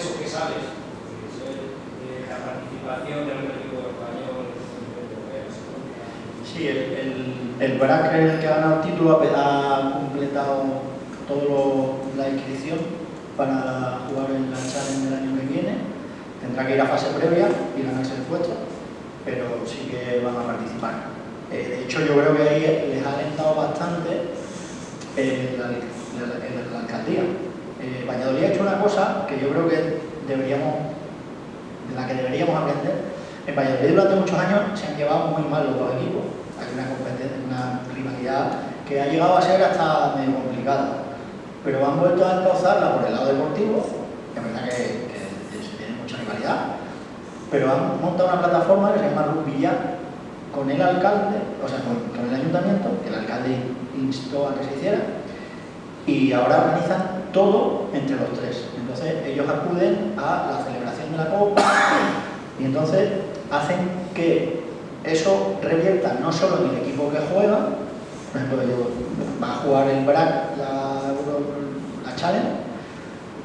eso qué sabes? Eh, la participación del equipo español Sí, el, el, el BRAC, el que ha ganado el título, ha completado toda la inscripción para jugar en la Challenge del año que viene. Tendrá que ir a fase previa y ganarse el puesto, pero sí que van a participar. Eh, de hecho, yo creo que ahí les ha alentado bastante en la alcaldía. Eh, Valladolid ha hecho una cosa que yo creo que deberíamos, de la que deberíamos aprender. En Valladolid durante muchos años se han llevado muy mal los dos equipos. Hay una competencia, una rivalidad que ha llegado a ser hasta medio complicada. Pero han vuelto a encauzarla por el lado deportivo, que es verdad que, tiene mucha rivalidad, pero han montado una plataforma que se llama Rugby con el alcalde, o sea, con, el ayuntamiento, que el alcalde instó a que se hiciera, y ahora organizan todo entre los tres. Entonces ellos acuden a la celebración de la Copa y entonces hacen que eso revierta no solo en el equipo que juega, por ejemplo, va a jugar el BRAC, la, la Challenge,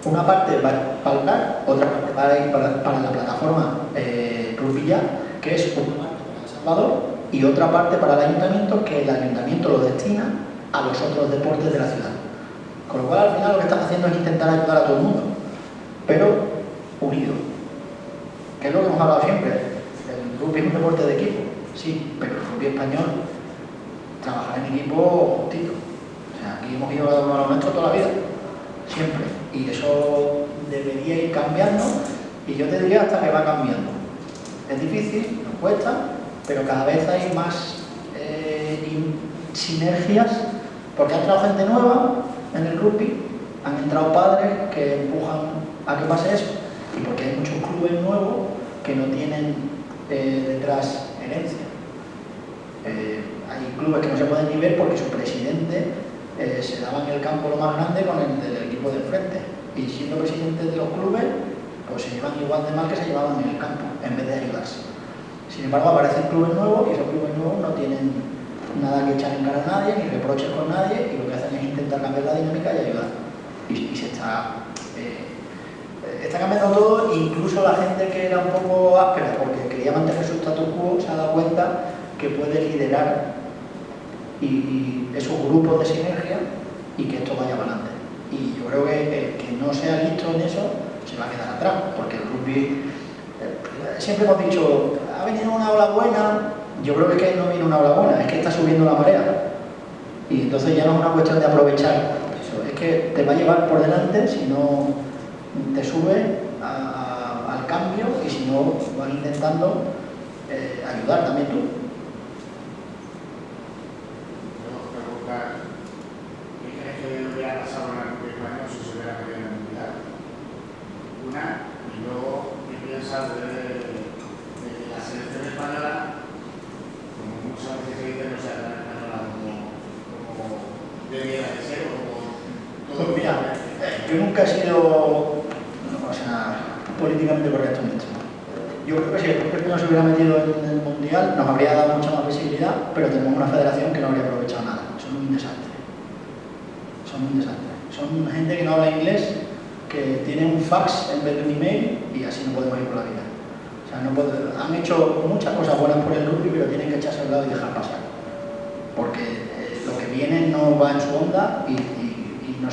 una parte va para el BRAC, otra parte va a ir para, la plataforma eh, Rupilla, que es una parte para El Salvador y otra parte para el ayuntamiento, que el ayuntamiento lo destina a los otros deportes de la ciudad. Con lo cual, al final, lo que están haciendo es intentar ayudar a todo el mundo, pero unido. Que es lo que hemos hablado siempre. El rugby es un deporte de equipo, sí, pero el rugby español trabaja en equipo justito. O sea, aquí hemos ido a lo nuestro toda la vida, siempre. Y eso debería ir cambiando, y yo te diría hasta que va cambiando. Es difícil, nos cuesta, pero cada vez hay más eh, sinergias, porque ha entrado gente nueva, en el rugby, han entrado padres que empujan a que pase eso, y porque hay muchos clubes nuevos que no tienen eh, detrás herencia. Eh, hay clubes que no se pueden ni ver porque su presidente eh, se daba en el campo lo más grande con el del equipo de frente, y siendo presidente de los clubes, pues se llevan igual de mal que se llevaban en el campo, en vez de ayudarse. Sin embargo, aparecen clubes nuevos y esos clubes nuevos no tienen nada que echar en cara a nadie, ni reproches con nadie, y lo que hacen cambiar la dinámica y ayudar. Y, se está, eh, está cambiando todo, incluso la gente que era un poco áspera porque quería mantener su status quo se ha dado cuenta que puede liderar y, esos grupos de sinergia y que esto vaya para adelante. Y yo creo que el que no sea listo en eso se va a quedar atrás, porque el rugby, eh, siempre hemos dicho, ha venido una ola buena, yo creo que, no viene una hora buena, es que está subiendo la marea. Y entonces ya no es una cuestión de aprovechar eso, es que te va a llevar por delante si no te sube al cambio y si no vas intentando eh, ayudar también tú. ¿qué crees que hubiera pasado en el español si se hubiera querido en el mundial? Una, y luego, ¿qué piensas de, de la selección española muchas veces se dice no sea tan española como, como debiera de ser o como todo pues mira, yo nunca he sido o sea, políticamente correcto en esto. Yo creo que si el propio no se hubiera metido en el Mundial nos habría dado mucha más visibilidad, pero tenemos una federación que no habría aprovechado nada. Son un desastre. Son un desastre. Son gente que no habla inglés, que tiene un fax en vez de un email y así no podemos ir por la vida han hecho muchas cosas buenas por el rugby, pero tienen que echarse al lado y dejar pasar. Porque eh, lo que viene no va en su onda y,